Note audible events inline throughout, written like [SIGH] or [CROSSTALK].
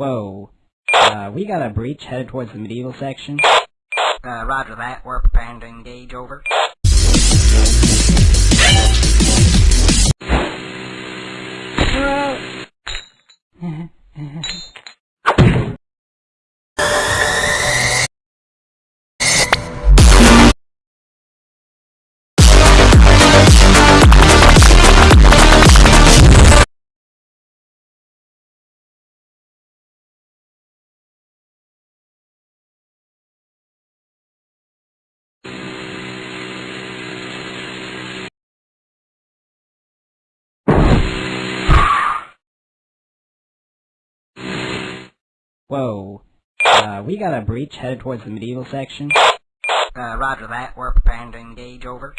Whoa. Uh, we got a breach headed towards the medieval section. Uh, roger that. We're preparing to engage over. [LAUGHS] Whoa. Uh, we got a breach headed towards the medieval section. Uh, roger that. We're preparing to engage over.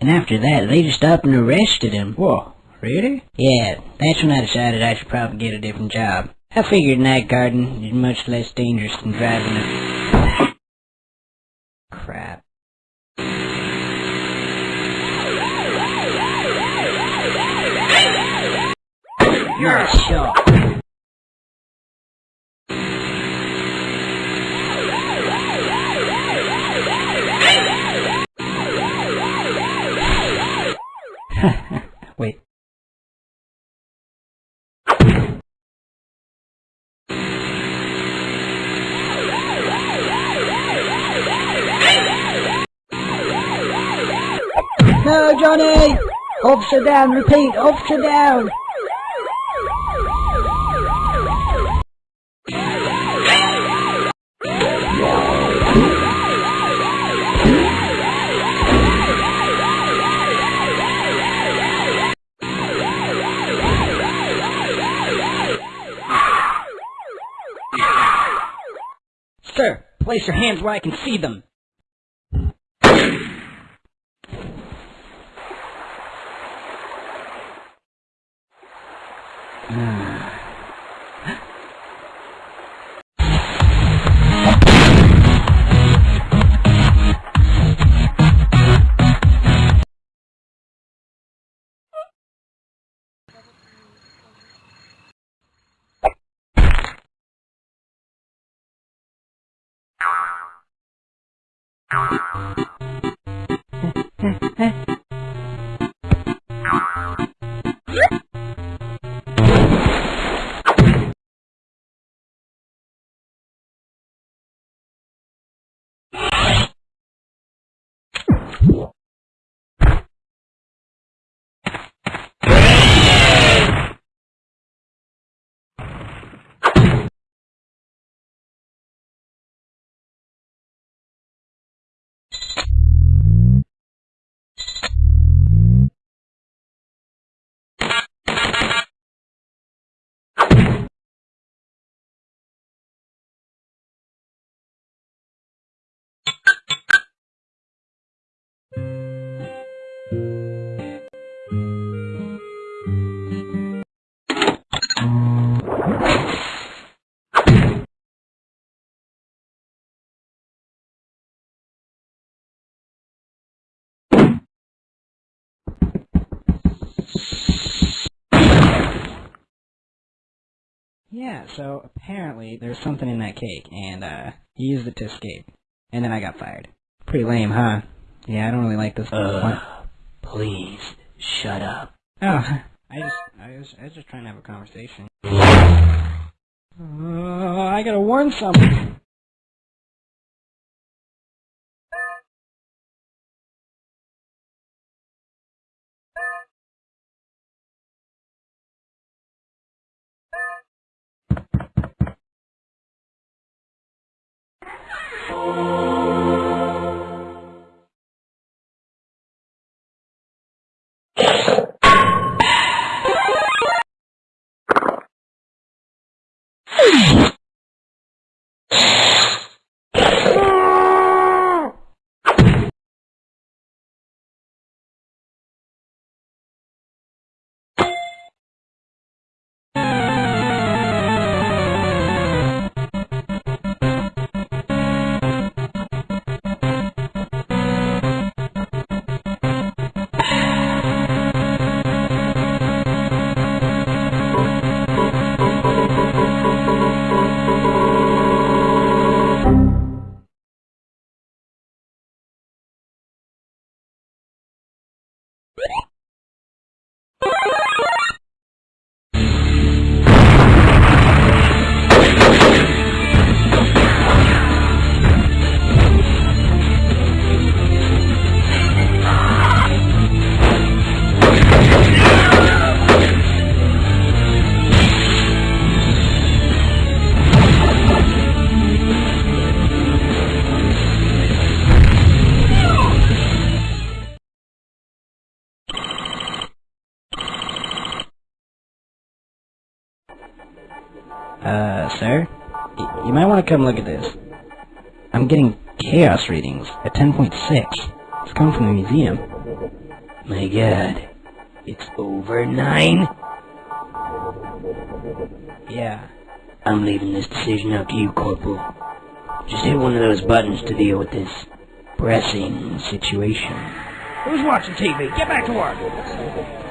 And after that, they just up and arrested him. Whoa, really? Yeah, that's when I decided I should probably get a different job. I figured night guarding is much less dangerous than driving a... Crap. You're a shot. Wait. [LAUGHS] Johnny! Officer down, repeat, officer down! Sir, place your hands where I can see them. Mm. Yeah, so apparently there's something in that cake, and uh, he used it to escape. And then I got fired. Pretty lame, huh? Yeah, I don't really like this. Uh, please, shut up. Oh, [LAUGHS] I just, I was, I was just trying to have a conversation. [LAUGHS] Uh, I gotta warn someone. Uh, sir? Y- you might want to come look at this. I'm getting chaos readings at 10.6. It's coming from the museum. My god. It's over nine? Yeah. I'm leaving this decision up to you, Corporal. Just hit one of those buttons to deal with this pressing situation. Who's watching TV? Get back to work!